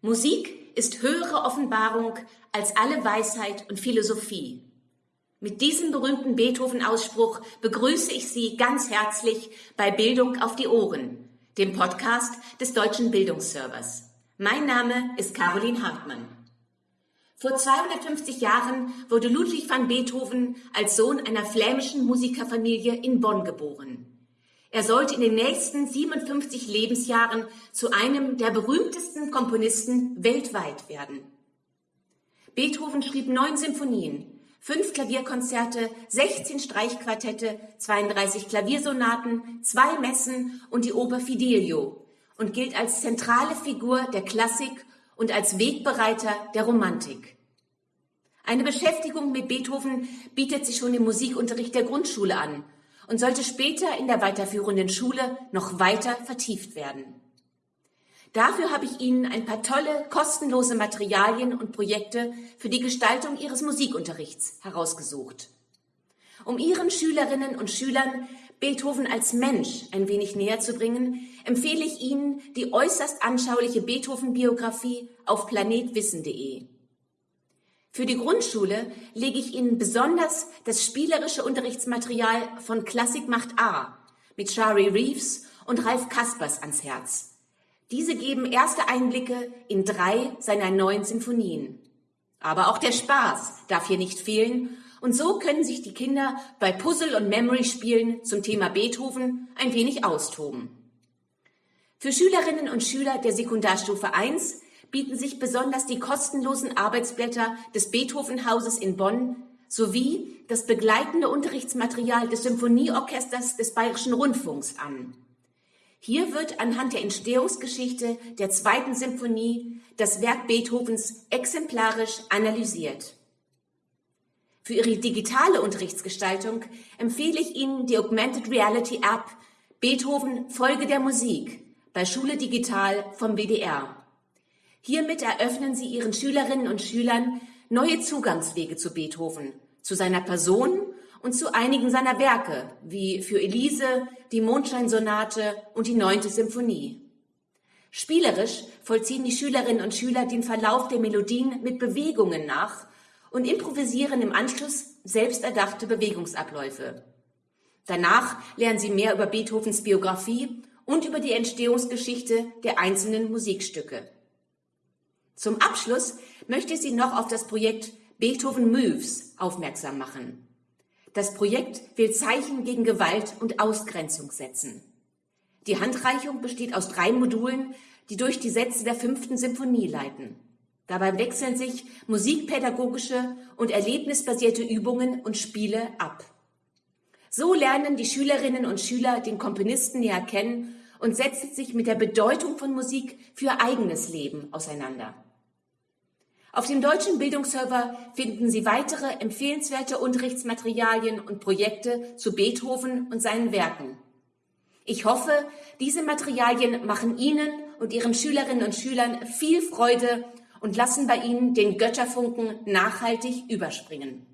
Musik ist höhere Offenbarung als alle Weisheit und Philosophie. Mit diesem berühmten Beethoven-Ausspruch begrüße ich Sie ganz herzlich bei Bildung auf die Ohren, dem Podcast des Deutschen Bildungsservers. Mein Name ist Caroline Hartmann. Vor 250 Jahren wurde Ludwig van Beethoven als Sohn einer flämischen Musikerfamilie in Bonn geboren. Er sollte in den nächsten 57 Lebensjahren zu einem der berühmtesten Komponisten weltweit werden. Beethoven schrieb neun Symphonien, fünf Klavierkonzerte, 16 Streichquartette, 32 Klaviersonaten, zwei Messen und die Oper Fidelio und gilt als zentrale Figur der Klassik und als Wegbereiter der Romantik. Eine Beschäftigung mit Beethoven bietet sich schon im Musikunterricht der Grundschule an und sollte später in der weiterführenden Schule noch weiter vertieft werden. Dafür habe ich Ihnen ein paar tolle, kostenlose Materialien und Projekte für die Gestaltung Ihres Musikunterrichts herausgesucht. Um Ihren Schülerinnen und Schülern Beethoven als Mensch ein wenig näher zu bringen, empfehle ich Ihnen die äußerst anschauliche Beethoven-Biografie auf planetwissen.de. Für die Grundschule lege ich Ihnen besonders das spielerische Unterrichtsmaterial von Klassik macht A mit Shari Reeves und Ralf Kaspers ans Herz. Diese geben erste Einblicke in drei seiner neuen Sinfonien. Aber auch der Spaß darf hier nicht fehlen und so können sich die Kinder bei Puzzle- und Memory-Spielen zum Thema Beethoven ein wenig austoben. Für Schülerinnen und Schüler der Sekundarstufe 1 bieten sich besonders die kostenlosen Arbeitsblätter des Beethovenhauses in Bonn sowie das begleitende Unterrichtsmaterial des Symphonieorchesters des Bayerischen Rundfunks an. Hier wird anhand der Entstehungsgeschichte der zweiten Symphonie das Werk Beethovens exemplarisch analysiert. Für Ihre digitale Unterrichtsgestaltung empfehle ich Ihnen die Augmented Reality App Beethoven Folge der Musik bei Schule Digital vom WDR. Hiermit eröffnen Sie Ihren Schülerinnen und Schülern neue Zugangswege zu Beethoven, zu seiner Person und zu einigen seiner Werke, wie für Elise, die Mondscheinsonate und die neunte Symphonie. Spielerisch vollziehen die Schülerinnen und Schüler den Verlauf der Melodien mit Bewegungen nach und improvisieren im Anschluss selbst erdachte Bewegungsabläufe. Danach lernen sie mehr über Beethovens Biografie und über die Entstehungsgeschichte der einzelnen Musikstücke. Zum Abschluss möchte ich Sie noch auf das Projekt Beethoven Moves aufmerksam machen. Das Projekt will Zeichen gegen Gewalt und Ausgrenzung setzen. Die Handreichung besteht aus drei Modulen, die durch die Sätze der fünften Symphonie leiten. Dabei wechseln sich musikpädagogische und erlebnisbasierte Übungen und Spiele ab. So lernen die Schülerinnen und Schüler den Komponisten näher kennen und setzen sich mit der Bedeutung von Musik für eigenes Leben auseinander. Auf dem deutschen Bildungsserver finden Sie weitere empfehlenswerte Unterrichtsmaterialien und Projekte zu Beethoven und seinen Werken. Ich hoffe, diese Materialien machen Ihnen und Ihren Schülerinnen und Schülern viel Freude und lassen bei Ihnen den Götterfunken nachhaltig überspringen.